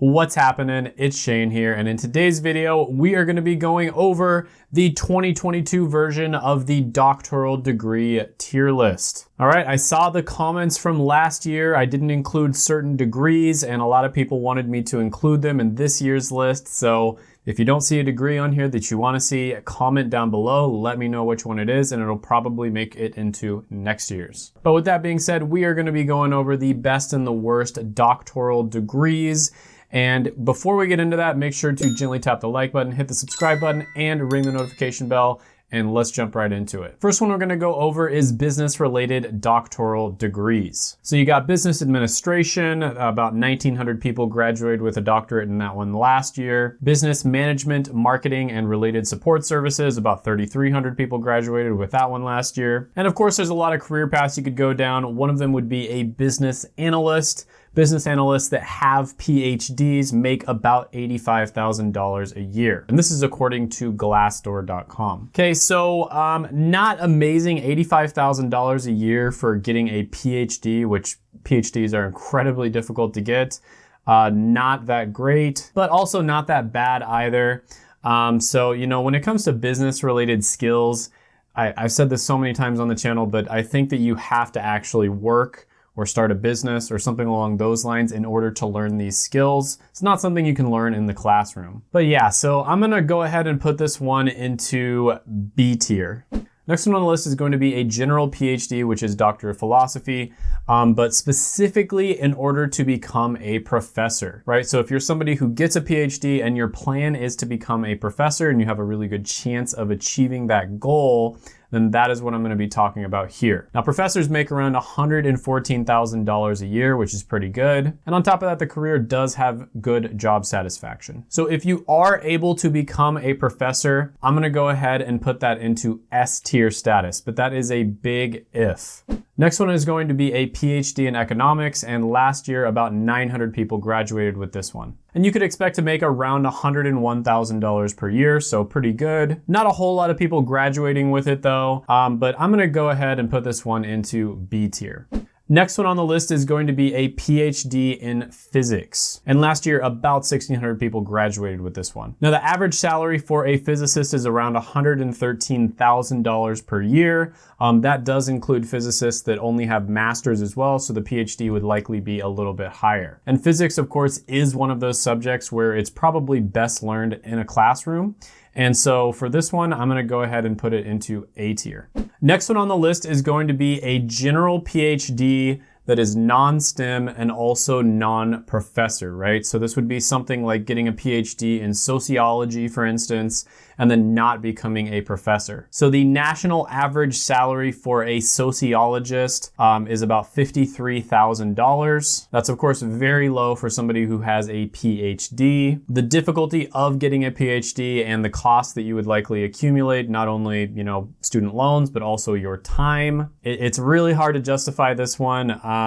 What's happening? It's Shane here, and in today's video, we are gonna be going over the 2022 version of the doctoral degree tier list. All right, I saw the comments from last year. I didn't include certain degrees, and a lot of people wanted me to include them in this year's list, so if you don't see a degree on here that you wanna see, comment down below, let me know which one it is, and it'll probably make it into next year's. But with that being said, we are gonna be going over the best and the worst doctoral degrees, and before we get into that, make sure to gently tap the like button, hit the subscribe button, and ring the notification bell and let's jump right into it. First one we're gonna go over is business related doctoral degrees. So you got business administration, about 1900 people graduated with a doctorate in that one last year. Business management, marketing, and related support services, about 3300 people graduated with that one last year. And of course, there's a lot of career paths you could go down. One of them would be a business analyst. Business analysts that have PhDs make about $85,000 a year. And this is according to glassdoor.com. Okay, so um, not amazing $85,000 a year for getting a PhD, which PhDs are incredibly difficult to get. Uh, not that great, but also not that bad either. Um, so, you know, when it comes to business related skills, I, I've said this so many times on the channel, but I think that you have to actually work or start a business or something along those lines in order to learn these skills. It's not something you can learn in the classroom. But yeah, so I'm gonna go ahead and put this one into B tier. Next one on the list is going to be a general PhD, which is Doctor of Philosophy, um, but specifically in order to become a professor, right? So if you're somebody who gets a PhD and your plan is to become a professor and you have a really good chance of achieving that goal, then that is what I'm gonna be talking about here. Now, professors make around $114,000 a year, which is pretty good. And on top of that, the career does have good job satisfaction. So if you are able to become a professor, I'm gonna go ahead and put that into S tier status, but that is a big if. Next one is going to be a PhD in economics, and last year about 900 people graduated with this one. And you could expect to make around $101,000 per year, so pretty good. Not a whole lot of people graduating with it though, um, but I'm gonna go ahead and put this one into B tier. Next one on the list is going to be a PhD in physics. And last year, about 1,600 people graduated with this one. Now, the average salary for a physicist is around $113,000 per year. Um, that does include physicists that only have masters as well, so the PhD would likely be a little bit higher. And physics, of course, is one of those subjects where it's probably best learned in a classroom. And so for this one, I'm gonna go ahead and put it into A tier. Next one on the list is going to be a general PhD that is non-STEM and also non-professor, right? So this would be something like getting a PhD in sociology, for instance, and then not becoming a professor. So the national average salary for a sociologist um, is about $53,000. That's of course very low for somebody who has a PhD. The difficulty of getting a PhD and the cost that you would likely accumulate, not only, you know, student loans, but also your time. It, it's really hard to justify this one. Um,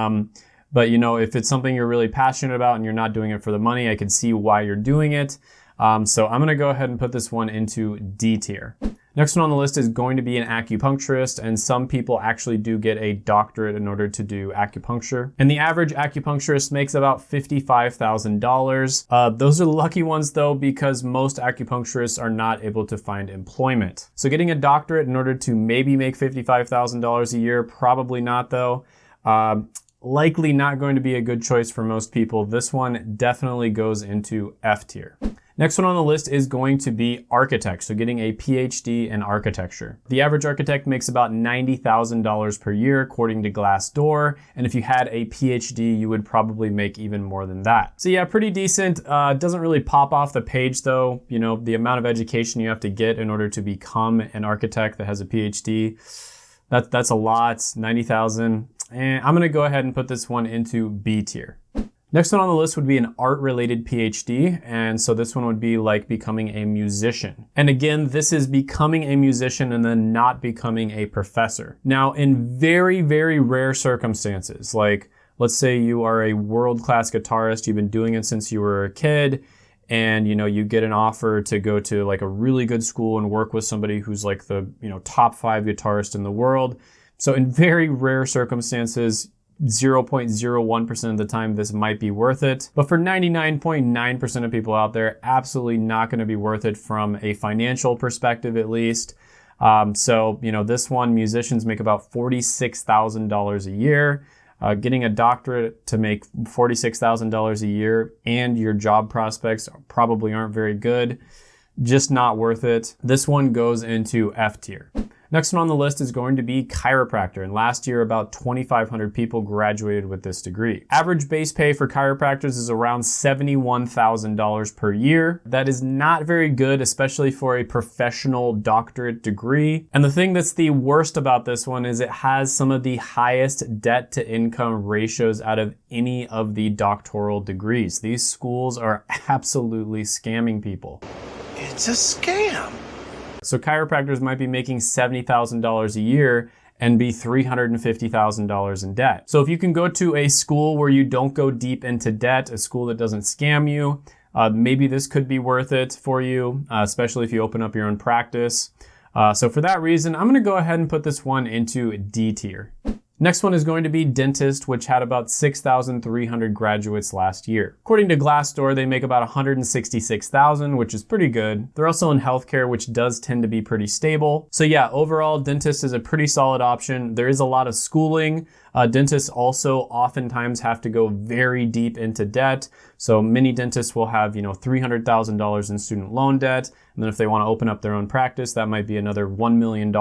but you know, if it's something you're really passionate about and you're not doing it for the money, I can see why you're doing it. Um, so I'm gonna go ahead and put this one into D tier. Next one on the list is going to be an acupuncturist, and some people actually do get a doctorate in order to do acupuncture. And the average acupuncturist makes about $55,000. Uh, those are lucky ones though, because most acupuncturists are not able to find employment. So getting a doctorate in order to maybe make $55,000 a year, probably not though. Um, likely not going to be a good choice for most people. This one definitely goes into F tier. Next one on the list is going to be architect, so getting a PhD in architecture. The average architect makes about $90,000 per year according to Glassdoor, and if you had a PhD, you would probably make even more than that. So yeah, pretty decent. Uh, doesn't really pop off the page though. You know, the amount of education you have to get in order to become an architect that has a PhD, that, that's a lot, 90,000. And I'm gonna go ahead and put this one into B tier. Next one on the list would be an art-related PhD, and so this one would be like becoming a musician. And again, this is becoming a musician and then not becoming a professor. Now, in very, very rare circumstances, like let's say you are a world-class guitarist, you've been doing it since you were a kid, and you know you get an offer to go to like a really good school and work with somebody who's like the you know top five guitarist in the world so in very rare circumstances 0.01% of the time this might be worth it. But for 99.9% of people out there, absolutely not going to be worth it from a financial perspective at least. Um, so, you know, this one, musicians make about $46,000 a year. Uh, getting a doctorate to make $46,000 a year and your job prospects probably aren't very good. Just not worth it. This one goes into F tier. Next one on the list is going to be chiropractor. And last year, about 2,500 people graduated with this degree. Average base pay for chiropractors is around $71,000 per year. That is not very good, especially for a professional doctorate degree. And the thing that's the worst about this one is it has some of the highest debt to income ratios out of any of the doctoral degrees. These schools are absolutely scamming people. It's a scam. So chiropractors might be making $70,000 a year and be $350,000 in debt. So if you can go to a school where you don't go deep into debt, a school that doesn't scam you, uh, maybe this could be worth it for you, uh, especially if you open up your own practice. Uh, so for that reason, I'm gonna go ahead and put this one into D tier. Next one is going to be dentist, which had about 6,300 graduates last year. According to Glassdoor, they make about 166,000, which is pretty good. They're also in healthcare, which does tend to be pretty stable. So yeah, overall, dentist is a pretty solid option. There is a lot of schooling. Uh, dentists also oftentimes have to go very deep into debt. So many dentists will have, you know, $300,000 in student loan debt. And then if they want to open up their own practice, that might be another $1 million,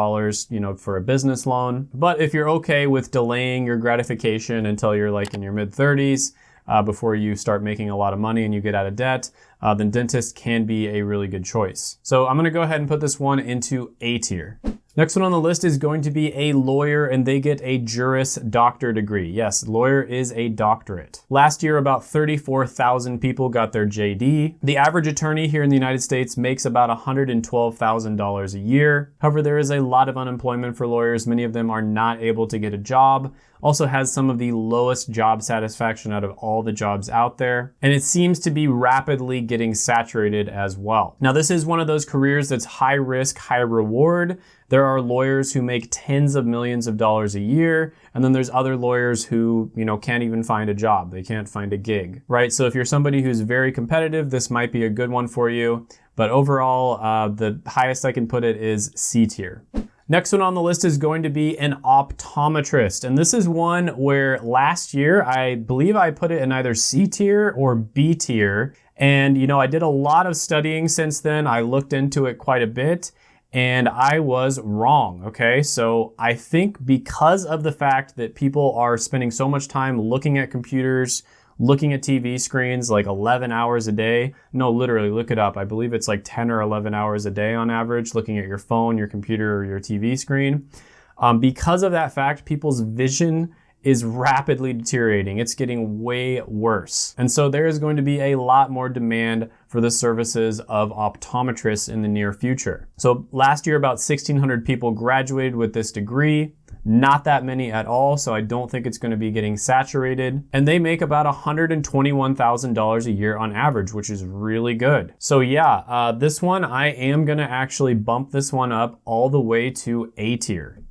you know, for a business loan. But if you're okay with delaying your gratification until you're like in your mid 30s, uh, before you start making a lot of money and you get out of debt, uh, then dentist can be a really good choice. So I'm gonna go ahead and put this one into A tier. Next one on the list is going to be a lawyer and they get a Juris Doctor degree. Yes, lawyer is a doctorate. Last year, about 34,000 people got their JD. The average attorney here in the United States makes about $112,000 a year. However, there is a lot of unemployment for lawyers. Many of them are not able to get a job also has some of the lowest job satisfaction out of all the jobs out there. And it seems to be rapidly getting saturated as well. Now, this is one of those careers that's high risk, high reward. There are lawyers who make tens of millions of dollars a year, and then there's other lawyers who, you know, can't even find a job. They can't find a gig, right? So if you're somebody who's very competitive, this might be a good one for you. But overall, uh, the highest I can put it is C tier. Next one on the list is going to be an optometrist. And this is one where last year, I believe I put it in either C tier or B tier. And, you know, I did a lot of studying since then. I looked into it quite a bit and I was wrong, okay? So I think because of the fact that people are spending so much time looking at computers, looking at TV screens like 11 hours a day, no, literally, look it up. I believe it's like 10 or 11 hours a day on average looking at your phone, your computer, or your TV screen. Um, because of that fact, people's vision is rapidly deteriorating. It's getting way worse. And so there is going to be a lot more demand for the services of optometrists in the near future. So last year, about 1,600 people graduated with this degree. Not that many at all, so I don't think it's gonna be getting saturated. And they make about $121,000 a year on average, which is really good. So yeah, uh, this one, I am gonna actually bump this one up all the way to A tier.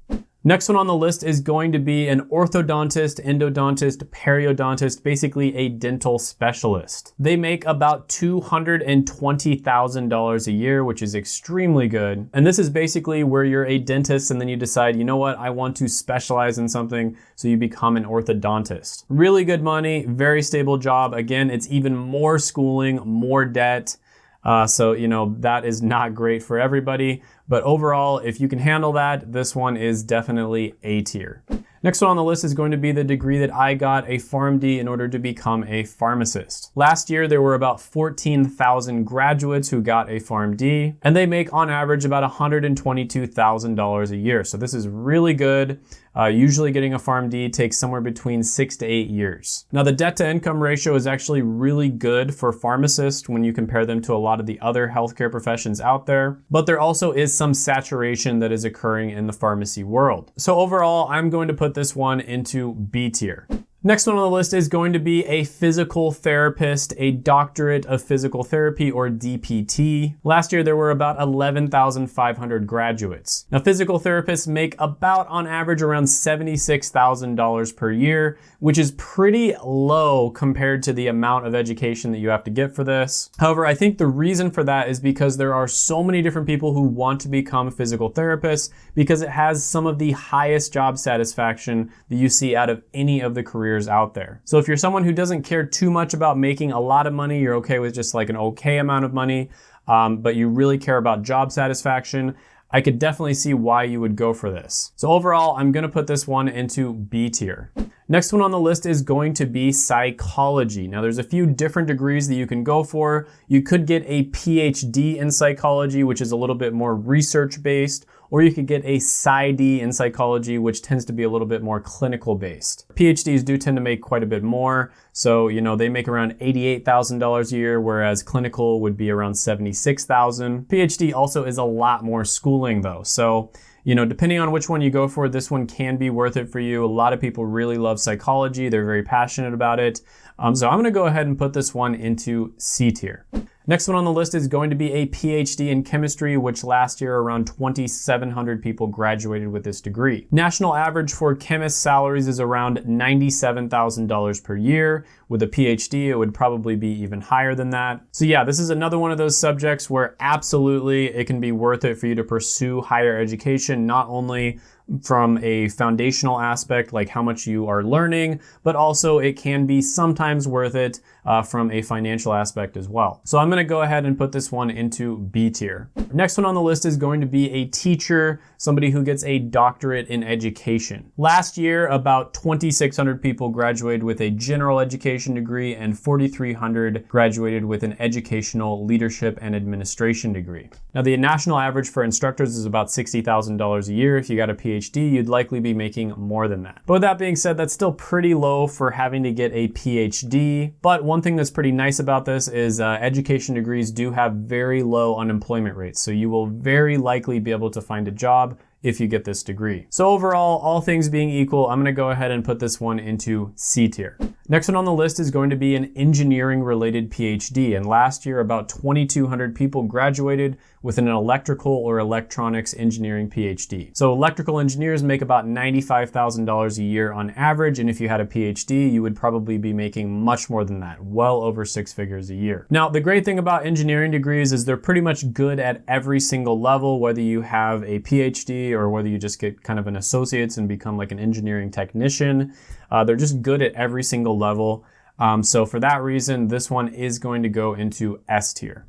Next one on the list is going to be an orthodontist, endodontist, periodontist, basically a dental specialist. They make about $220,000 a year, which is extremely good. And this is basically where you're a dentist and then you decide, you know what, I want to specialize in something, so you become an orthodontist. Really good money, very stable job. Again, it's even more schooling, more debt. Uh, so, you know, that is not great for everybody. But overall, if you can handle that, this one is definitely A tier. Next one on the list is going to be the degree that I got, a PharmD, in order to become a pharmacist. Last year, there were about 14,000 graduates who got a PharmD, and they make on average about $122,000 a year. So this is really good. Uh, usually getting a PharmD takes somewhere between six to eight years. Now the debt to income ratio is actually really good for pharmacists when you compare them to a lot of the other healthcare professions out there, but there also is some saturation that is occurring in the pharmacy world. So overall, I'm going to put this one into B tier. Next one on the list is going to be a physical therapist, a doctorate of physical therapy or DPT. Last year there were about 11,500 graduates. Now physical therapists make about on average around $76,000 per year, which is pretty low compared to the amount of education that you have to get for this. However, I think the reason for that is because there are so many different people who want to become physical therapists because it has some of the highest job satisfaction that you see out of any of the careers careers out there. So if you're someone who doesn't care too much about making a lot of money, you're okay with just like an okay amount of money, um, but you really care about job satisfaction, I could definitely see why you would go for this. So overall, I'm gonna put this one into B tier. Next one on the list is going to be psychology. Now there's a few different degrees that you can go for. You could get a PhD in psychology, which is a little bit more research based, or you could get a PsyD in psychology, which tends to be a little bit more clinical based. PhDs do tend to make quite a bit more. So, you know, they make around $88,000 a year, whereas clinical would be around 76,000. PhD also is a lot more schooling though. So, you know, depending on which one you go for, this one can be worth it for you. A lot of people really love psychology. They're very passionate about it. Um, so I'm gonna go ahead and put this one into C tier. Next one on the list is going to be a PhD in chemistry, which last year around 2,700 people graduated with this degree. National average for chemist salaries is around $97,000 per year. With a PhD, it would probably be even higher than that. So yeah, this is another one of those subjects where absolutely it can be worth it for you to pursue higher education, not only from a foundational aspect, like how much you are learning, but also it can be sometimes worth it uh, from a financial aspect as well. So I'm gonna go ahead and put this one into B tier. Next one on the list is going to be a teacher, somebody who gets a doctorate in education. Last year, about 2,600 people graduated with a general education degree and 4,300 graduated with an educational leadership and administration degree. Now the national average for instructors is about $60,000 a year. If you got a PhD, you'd likely be making more than that. But with that being said, that's still pretty low for having to get a PhD. But one thing that's pretty nice about this is uh, education degrees do have very low unemployment rates. So you will very likely be able to find a job if you get this degree. So overall, all things being equal, I'm gonna go ahead and put this one into C tier. Next one on the list is going to be an engineering related PhD. And last year, about 2,200 people graduated with an electrical or electronics engineering PhD. So electrical engineers make about $95,000 a year on average. And if you had a PhD, you would probably be making much more than that, well over six figures a year. Now, the great thing about engineering degrees is they're pretty much good at every single level, whether you have a PhD or whether you just get kind of an associate's and become like an engineering technician. Uh, they're just good at every single level. Um, so for that reason, this one is going to go into S tier.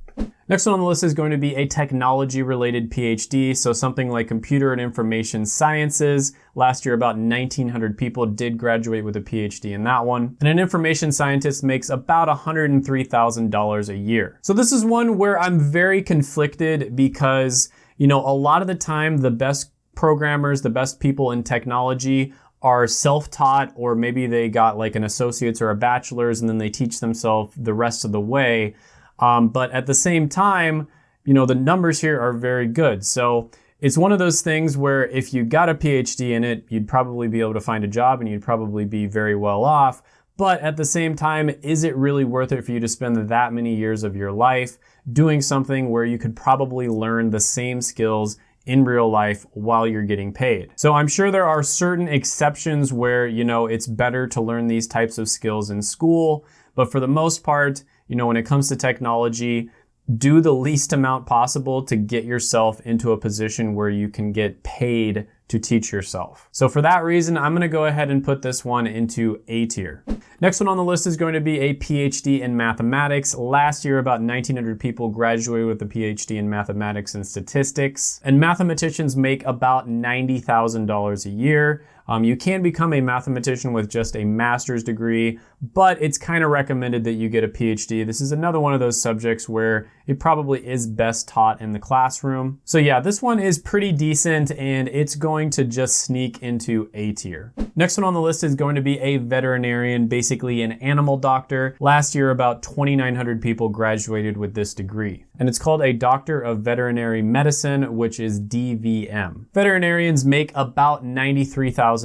Next one on the list is going to be a technology related PhD, so something like computer and information sciences. Last year, about 1,900 people did graduate with a PhD in that one. And an information scientist makes about $103,000 a year. So this is one where I'm very conflicted because, you know, a lot of the time the best programmers, the best people in technology are self-taught or maybe they got like an associate's or a bachelor's and then they teach themselves the rest of the way. Um, but at the same time, you know, the numbers here are very good. So it's one of those things where if you got a PhD in it, you'd probably be able to find a job and you'd probably be very well off. But at the same time, is it really worth it for you to spend that many years of your life doing something where you could probably learn the same skills in real life while you're getting paid. So I'm sure there are certain exceptions where, you know, it's better to learn these types of skills in school, but for the most part, you know, when it comes to technology, do the least amount possible to get yourself into a position where you can get paid to teach yourself. So for that reason, I'm gonna go ahead and put this one into A tier. Next one on the list is going to be a PhD in mathematics. Last year, about 1,900 people graduated with a PhD in mathematics and statistics. And mathematicians make about $90,000 a year. Um, you can become a mathematician with just a master's degree, but it's kind of recommended that you get a PhD. This is another one of those subjects where it probably is best taught in the classroom. So yeah, this one is pretty decent and it's going to just sneak into A tier. Next one on the list is going to be a veterinarian, basically an animal doctor. Last year, about 2,900 people graduated with this degree. and it's called a Doctor of Veterinary Medicine, which is DVM. Veterinarians make about $93,000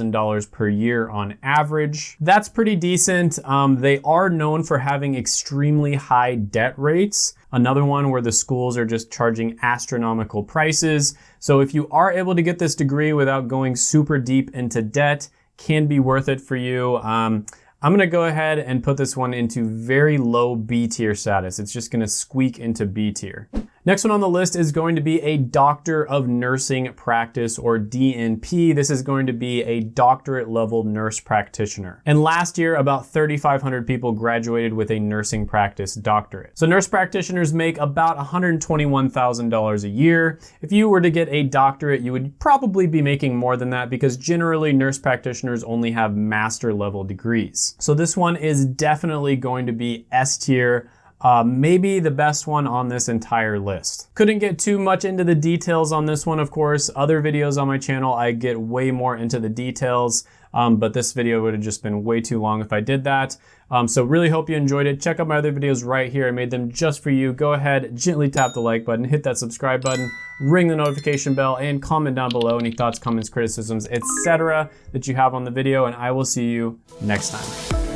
per year on average. That's pretty decent. Um, they are known for having extremely high debt rates. Another one where the schools are just charging astronomical prices. So if you are able to get this degree without going super deep into debt, can be worth it for you. Um, I'm gonna go ahead and put this one into very low B tier status. It's just gonna squeak into B tier. Next one on the list is going to be a Doctor of Nursing Practice or DNP. This is going to be a doctorate level nurse practitioner. And last year, about 3,500 people graduated with a nursing practice doctorate. So nurse practitioners make about $121,000 a year. If you were to get a doctorate, you would probably be making more than that because generally nurse practitioners only have master level degrees. So this one is definitely going to be S tier uh, maybe the best one on this entire list. Couldn't get too much into the details on this one, of course. Other videos on my channel, I get way more into the details, um, but this video would have just been way too long if I did that. Um, so really hope you enjoyed it. Check out my other videos right here. I made them just for you. Go ahead, gently tap the like button, hit that subscribe button, ring the notification bell, and comment down below any thoughts, comments, criticisms, etc. that you have on the video, and I will see you next time.